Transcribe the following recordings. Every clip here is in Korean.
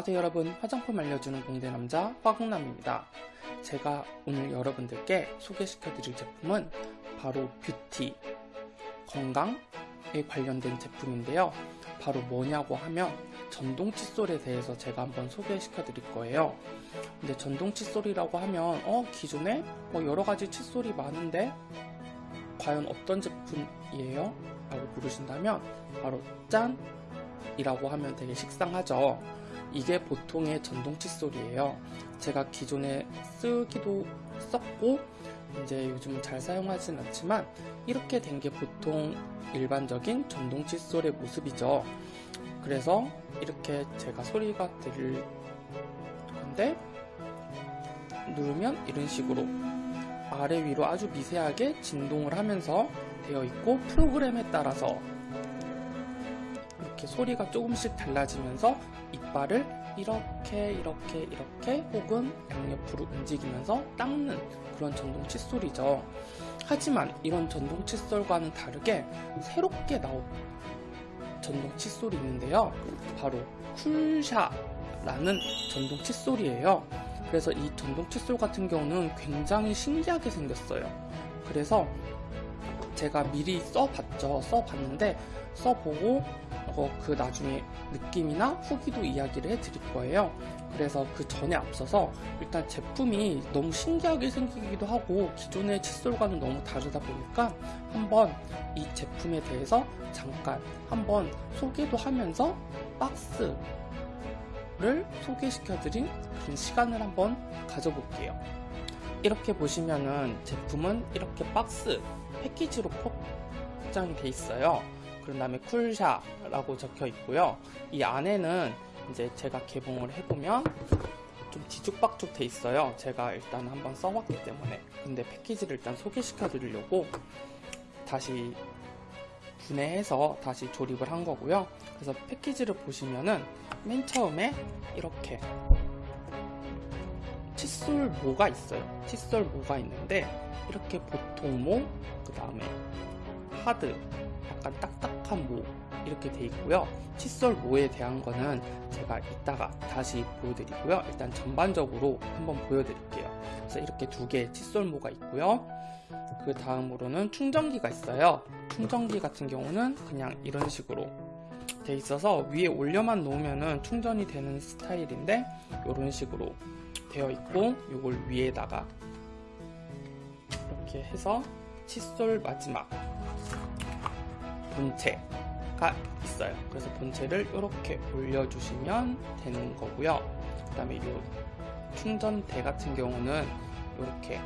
안녕하세요 여러분 화장품 알려주는 공대남자 화국남입니다 제가 오늘 여러분들께 소개시켜 드릴 제품은 바로 뷰티 건강에 관련된 제품인데요 바로 뭐냐고 하면 전동 칫솔에 대해서 제가 한번 소개시켜 드릴 거예요 근데 전동 칫솔이라고 하면 어 기존에 뭐 여러가지 칫솔이 많은데 과연 어떤 제품이에요? 라고 물으신다면 바로 짠! 이라고 하면 되게 식상하죠 이게 보통의 전동 칫솔이에요. 제가 기존에 쓰기도 썼고 이제 요즘 잘 사용하진 않지만 이렇게 된 게 보통 일반적인 전동 칫솔의 모습이죠. 그래서 이렇게 제가 소리가 들릴 건데 누르면 이런 식으로 아래 위로 아주 미세하게 진동을 하면서 되어 있고 프로그램에 따라서 이렇게 소리가 조금씩 달라지면서 이빨을 이렇게 이렇게 이렇게 혹은 양옆으로 움직이면서 닦는 그런 전동 칫솔이죠. 하지만 이런 전동 칫솔과는 다르게 새롭게 나온 전동 칫솔이 있는데요. 바로 쿨샤라는 전동 칫솔이에요. 그래서 이 전동 칫솔 같은 경우는 굉장히 신기하게 생겼어요. 그래서 제가 미리 써봤죠. 써봤는데 써보고 어, 그 나중에 느낌이나 후기도 이야기를 해드릴 거예요. 그래서 그 전에 앞서서 일단 제품이 너무 신기하게 생기기도 하고 기존의 칫솔과는 너무 다르다 보니까 한번 이 제품에 대해서 잠깐 한번 소개도 하면서 박스를 소개시켜드린 그런 시간을 한번 가져볼게요. 이렇게 보시면은 제품은 이렇게 박스 패키지로 포장이 돼 있어요 그런 다음에 쿨샤라고 적혀 있고요. 이 안에는 이제 제가 개봉을 해보면 좀 뒤죽박죽 돼 있어요. 제가 일단 한번 써봤기 때문에. 근데 패키지를 일단 소개시켜 드리려고 다시 분해해서 다시 조립을 한 거고요. 그래서 패키지를 보시면은 맨 처음에 이렇게 칫솔 모가 있어요. 칫솔 모가 있는데 이렇게 보통 모 그 다음에 하드 약간 딱딱 한 모 이렇게 돼 있고요. 칫솔 모에 대한 거는 제가 이따가 다시 보여드리고요. 일단 전반적으로 한번 보여드릴게요. 그래서 이렇게 두 개의 칫솔 모가 있고요. 그 다음으로는 충전기가 있어요. 충전기 같은 경우는 그냥 이런 식으로 돼 있어서 위에 올려만 놓으면 충전이 되는 스타일인데 이런 식으로 되어 있고 이걸 위에다가 이렇게 해서 칫솔 마지막 본체가 있어요. 그래서 본체를 이렇게 올려주시면 되는 거고요. 그 다음에 이 충전대 같은 경우는 이렇게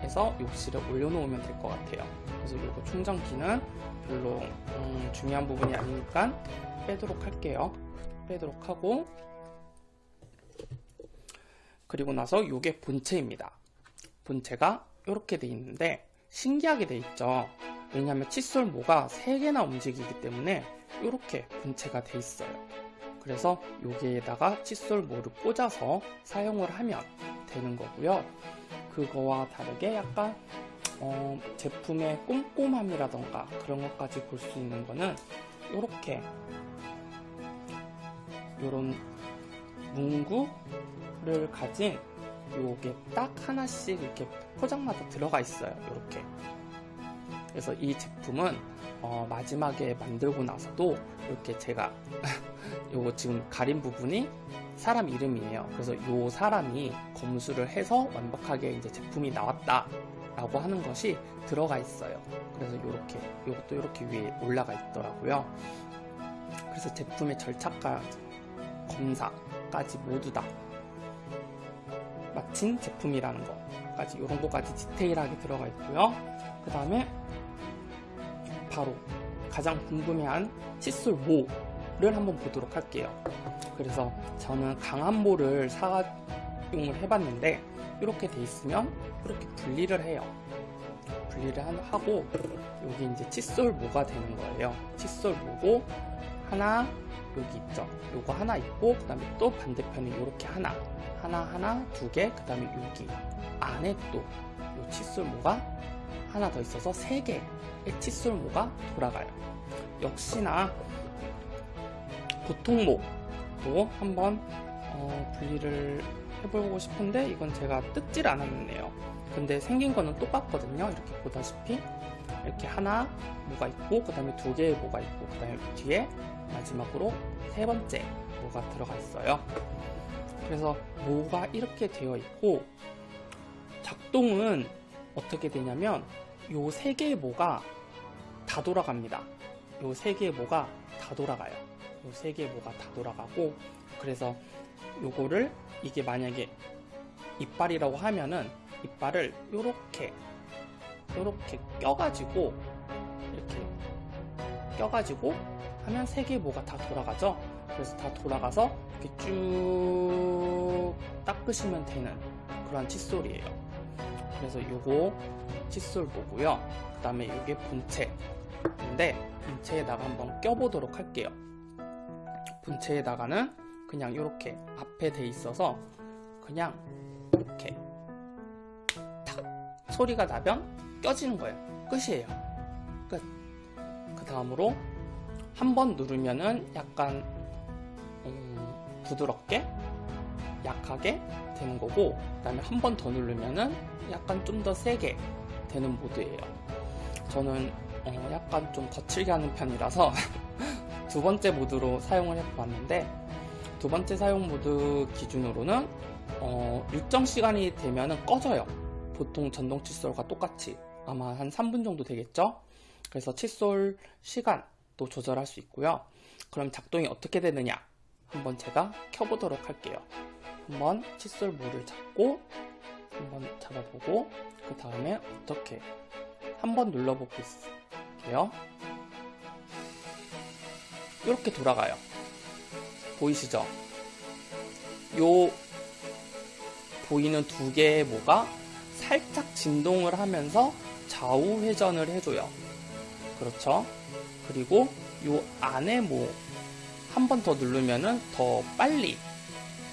해서 욕실에 올려놓으면 될 것 같아요. 그래서 이거 충전기는 별로 음, 중요한 부분이 아니니까 빼도록 할게요. 빼도록 하고. 그리고 나서 이게 본체입니다. 본체가 이렇게 돼 있는데 신기하게 돼 있죠 왜냐하면 칫솔모가 3개나 움직이기 때문에 이렇게 본체가 돼 있어요. 그래서 여기에다가 칫솔모를 꽂아서 사용을 하면 되는 거고요. 그거와 다르게 약간 어, 제품의 꼼꼼함이라던가 그런 것까지 볼 수 있는 거는 이렇게. 이런 문구를 가진 요게 딱 하나씩 이렇게 포장마다 들어가 있어요. 이렇게 그래서 이 제품은 어, 마지막에 만들고 나서도 이렇게 제가 요거 지금 가린 부분이 사람 이름이에요. 그래서 요 사람이 검수를 해서 완벽하게 이제 제품이 나왔다 라고 하는 것이 들어가 있어요. 그래서 요렇게 요것도 이렇게 위에 올라가 있더라고요. 그래서 제품의 절차과 검사까지 모두 다 마친 제품이라는 것까지 이런 것까지 디테일하게 들어가 있고요. 그 다음에 바로 가장 궁금해한 칫솔 모를 한번 보도록 할게요. 그래서 저는 강한 모를 사용을 해봤는데 이렇게 돼 있으면 이렇게 분리를 해요. 분리를 하고 여기 이제 칫솔 모가 되는 거예요. 칫솔 모고 하나 여기 있죠. 요거 하나 있고 그 다음에 또 반대편에 이렇게 하나 하나 하나 두 개 그 다음에 여기 안에 또 요 칫솔 모가 하나 더 있어서 세 개의 칫솔모가 돌아가요 역시나 보통모도 한번 어, 분리를 해보고 싶은데 이건 제가 뜯질 않았네요. 근데 생긴 거는 똑같거든요. 이렇게 보다시피 이렇게 하나 뭐가 있고 그 다음에 두 개의 뭐가 있고 그 다음에 뒤에 마지막으로 세 번째 뭐가 들어가 있어요. 그래서 뭐가 이렇게 되어 있고 작동은 어떻게 되냐면 요 세 개의 뭐가 다 돌아갑니다. 요 세 개의 뭐가 다 돌아가요. 요 세 개의 뭐가 다 돌아가고 그래서 요거를 이게 만약에 이빨이라고 하면은 이빨을 요렇게 요렇게 껴가지고 이렇게 껴가지고 하면 세 개의 뭐가 다 돌아가죠. 그래서 다 돌아가서 이렇게 쭉 닦으시면 되는 그런 칫솔이에요. 그래서 요거 칫솔 보고요. 그 다음에 요게 본체인데 본체에다가 한번 껴보도록 할게요. 본체에다가는 그냥 이렇게 앞에 돼 있어서 그냥 이렇게 탁 소리가 나면 껴지는 거예요. 끝이에요. 끝. 그 다음으로 한 번 누르면은 약간 음, 부드럽게 약하게 되는 거고 그 다음에 한 번 더 누르면은 약간 좀 더 세게 되는 모드예요. 저는 어, 약간 좀 거칠게 하는 편이라서 두 번째 모드로 사용을 해봤는데 두 번째 사용 모드 기준으로는 어, 일정 시간이 되면 꺼져요. 보통 전동 칫솔과 똑같이 아마 한 3분 정도 되겠죠? 그래서 칫솔 시간도 조절할 수 있고요. 그럼 작동이 어떻게 되느냐? 한번 제가 켜보도록 할게요. 한번 칫솔 모를 잡고 한번 잡아보고 그 다음에 어떻게 한번 눌러볼게요. 이렇게 돌아가요. 보이시죠? 요 보이는 두 개의 모가 살짝 진동을 하면서 좌우 회전을 해줘요. 그렇죠? 그리고 요 안에 모 한 번 더 누르면은 더 빨리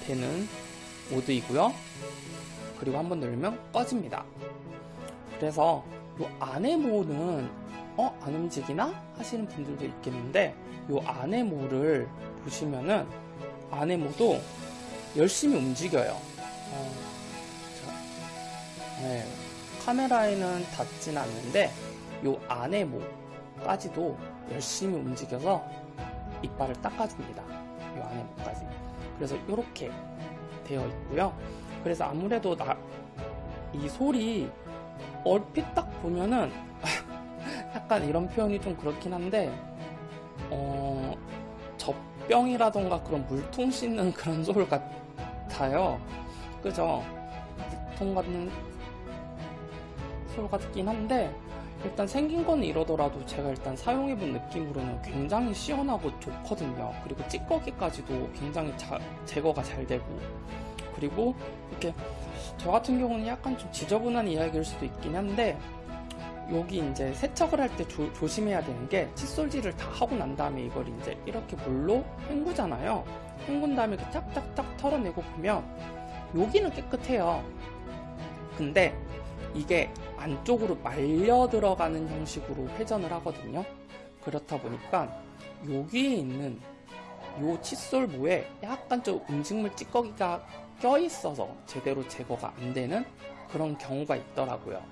되는 모드이고요. 그리고 한번 누르면 꺼집니다. 그래서 요 안에 모는 어? 안 움직이나? 하시는 분들도 있겠는데 요 안에 모를 보시면은 안에 모도 열심히 움직여요. 어, 자, 네, 카메라에는 닿진 않는데 요 안에 모까지도 열심히 움직여서 이빨을 닦아줍니다. 요 안에 모까지. 그래서 이렇게 되어 있고요. 그래서 아무래도 나, 이 소리 얼핏 딱 보면은 약간 이런 표현이 좀 그렇긴 한데 어, 젖병이라던가 그런 물통 씻는 그런 소리 같아요. 그죠? 물통 같은 소리 같긴 한데 일단 생긴 건 이러더라도 제가 일단 사용해본 느낌으로는 굉장히 시원하고 좋거든요. 그리고 찌꺼기까지도 굉장히 자, 제거가 잘 되고 그리고 이렇게 저 같은 경우는 약간 좀 지저분한 이야기일 수도 있긴 한데 여기 이제 세척을 할 때 조심해야 되는 게 칫솔질을 다 하고 난 다음에 이걸 이제 이렇게 물로 헹구잖아요. 헹군 다음에 이렇게 짝짝짝 털어내고 보면 여기는 깨끗해요. 근데 이게 안쪽으로 말려 들어가는 형식으로 회전을 하거든요. 그렇다 보니까 여기에 있는 요 칫솔모에 약간 좀 음식물 찌꺼기가 껴 있어서 제대로 제거가 안 되는 그런 경우가 있더라고요.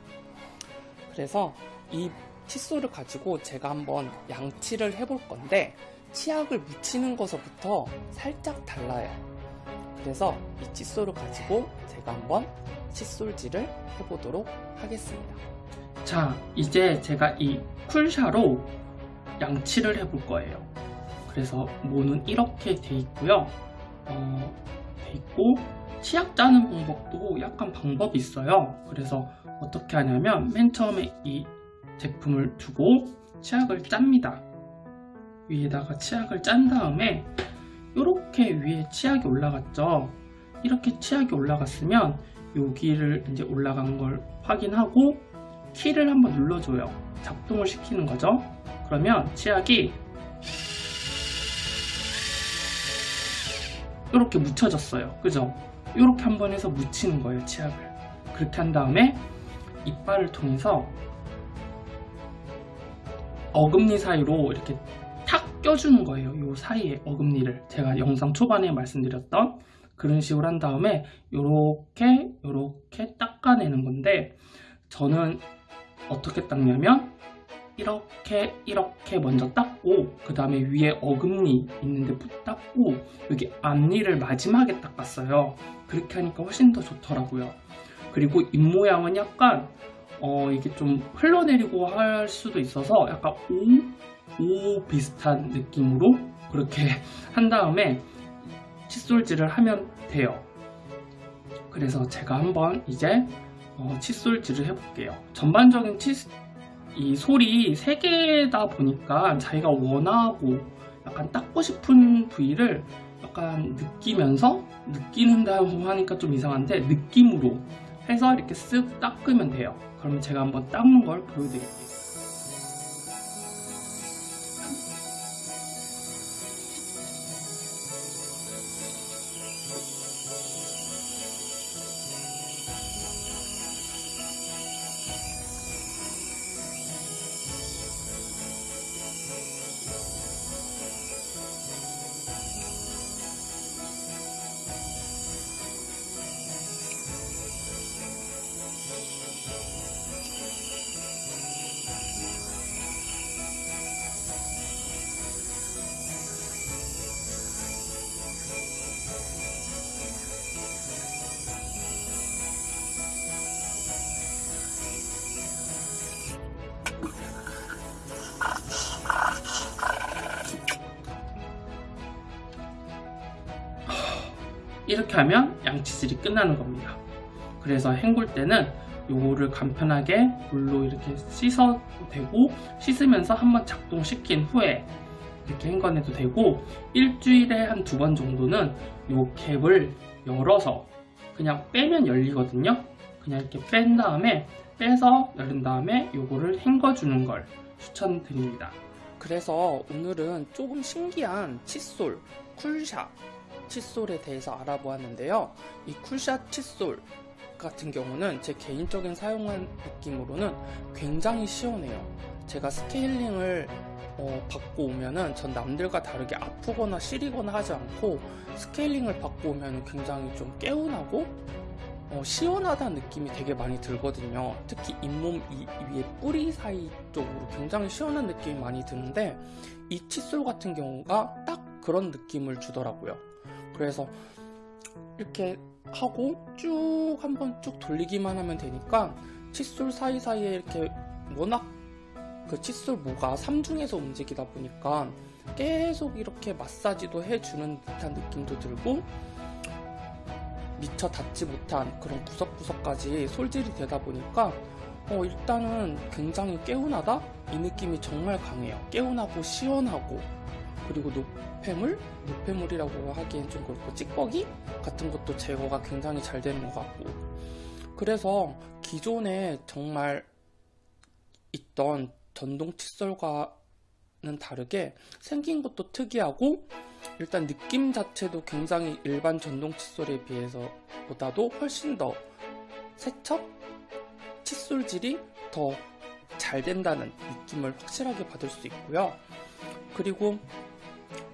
그래서 이 칫솔을 가지고 제가 한번 양치를 해볼 건데 치약을 묻히는 것부터 살짝 달라요. 그래서 이 칫솔을 가지고 제가 한번 칫솔질을 해보도록 하겠습니다. 자, 이제 제가 이 쿨샤로 양치를 해볼 거예요. 그래서 모는 이렇게 돼 있고요. 어, 돼 있고 치약 짜는 방법도 약간 방법이 있어요. 그래서 어떻게 하냐면 맨 처음에 이 제품을 두고 치약을 짭니다. 위에다가 치약을 짠 다음에 이렇게 위에 치약이 올라갔죠. 이렇게 치약이 올라갔으면 여기를 이제 올라간 걸 확인하고 키를 한번 눌러줘요. 작동을 시키는 거죠. 그러면 치약이 이렇게 묻혀졌어요. 그죠? 이렇게 한번 해서 묻히는 거예요. 치약을. 그렇게 한 다음에 이빨을 통해서 어금니 사이로 이렇게 탁 껴주는 거예요. 이 사이에 어금니를 제가 영상 초반에 말씀드렸던 그런 식으로 한 다음에 요렇게 닦아내는 건데 저는 어떻게 닦냐면 이렇게 이렇게 먼저 닦고 그 다음에 위에 어금니 있는데 닦고 여기 앞니를 마지막에 닦았어요. 그렇게 하니까 훨씬 더 좋더라고요. 그리고 입모양은 약간 어 이게 좀 흘러내리고 할 수도 있어서 약간 오, 오 비슷한 느낌으로 그렇게 한 다음에 칫솔질을 하면 돼요. 그래서 제가 한번 이제 어, 칫솔질을 해볼게요. 전반적인 칫, 이 솔이 3개다 보니까 자기가 원하고 약간 닦고 싶은 부위를 약간 느끼면서 느끼는다고 하니까 좀 이상한데 느낌으로 해서 이렇게 쓱 닦으면 돼요. 그러면 제가 한번 닦는 걸 보여드릴게요 이렇게 하면 양치질이 끝나는 겁니다. 그래서 헹굴 때는 요거를 간편하게 물로 이렇게 씻어도 되고 씻으면서 한번 작동시킨 후에 이렇게 헹궈내도 되고 일주일에 한 두 번 정도는 요 캡을 열어서 그냥 빼면 열리거든요. 그냥 이렇게 뺀 다음에 빼서 열은 다음에 요거를 헹궈주는 걸 추천드립니다. 그래서 오늘은 조금 신기한 칫솔, 쿨샷 칫솔에 대해서 알아보았는데요. 이 쿨샷 칫솔 같은 경우는 제 개인적인 사용한 느낌으로는 굉장히 시원해요. 제가 스케일링을 어, 받고 오면은 전 남들과 다르게 아프거나 시리거나 하지 않고 스케일링을 받고 오면 굉장히 좀 개운하고 어, 시원하다는 느낌이 되게 많이 들거든요. 특히 잇몸 이, 위에 뿌리 사이 쪽으로 굉장히 시원한 느낌이 많이 드는데 이 칫솔 같은 경우가 딱 그런 느낌을 주더라고요. 그래서 이렇게 하고 쭉 한번 쭉 돌리기만 하면 되니까 칫솔 사이사이에 이렇게 워낙 그 칫솔 모가 삼중에서 움직이다 보니까 계속 이렇게 마사지도 해주는 듯한 느낌도 들고 미처 닿지 못한 그런 구석구석까지 솔질이 되다 보니까 어 일단은 굉장히 개운하다? 이 느낌이 정말 강해요. 개운하고 시원하고 그리고 노폐물? 노폐물이라고 하기엔 좀 그렇고 찌꺼기 같은 것도 제거가 굉장히 잘 되는 것 같고 그래서 기존에 정말 있던 전동 칫솔과는 다르게 생긴 것도 특이하고 일단 느낌 자체도 굉장히 일반 전동 칫솔에 비해서 보다도 훨씬 더 세척? 칫솔질이 더 잘 된다는 느낌을 확실하게 받을 수 있고요. 그리고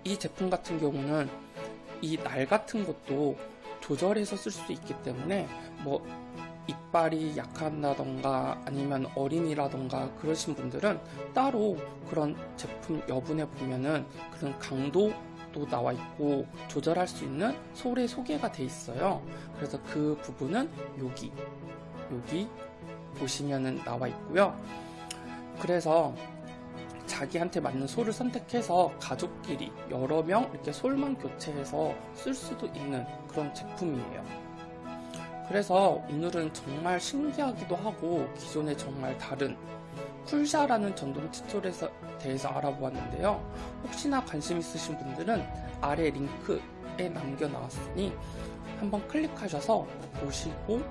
이 제품 같은 경우는 이 날 같은 것도 조절해서 쓸 수 있기 때문에 뭐 이빨이 약한다던가 아니면 어린이라던가 그러신 분들은 따로 그런 제품 여분에 보면은 그런 강도 도 나와 있고 조절할 수 있는 솔에 소개가 돼 있어요. 그래서 그 부분은 여기 여기 보시면은 나와 있고요. 그래서 자기한테 맞는 솔을 선택해서 가족끼리 여러 명 이렇게 솔만 교체해서 쓸 수도 있는 그런 제품이에요. 그래서 오늘은 정말 신기하기도 하고 기존에 정말 다른 쿨샤라는 전동 칫솔에 대해서 알아보았는데요. 혹시나 관심 있으신 분들은 아래 링크에 남겨놨으니 한번 클릭하셔서 보시고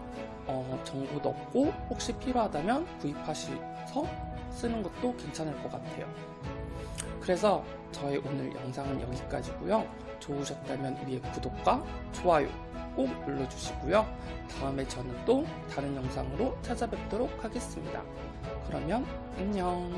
어, 정보 넣고 혹시 필요하다면 구입하셔서 쓰는 것도 괜찮을 것 같아요. 그래서 저의 오늘 영상은 여기까지고요. 좋으셨다면 위에 구독과 좋아요 꼭 눌러주시고요. 다음에 저는 또 다른 영상으로 찾아뵙도록 하겠습니다. 그러면 안녕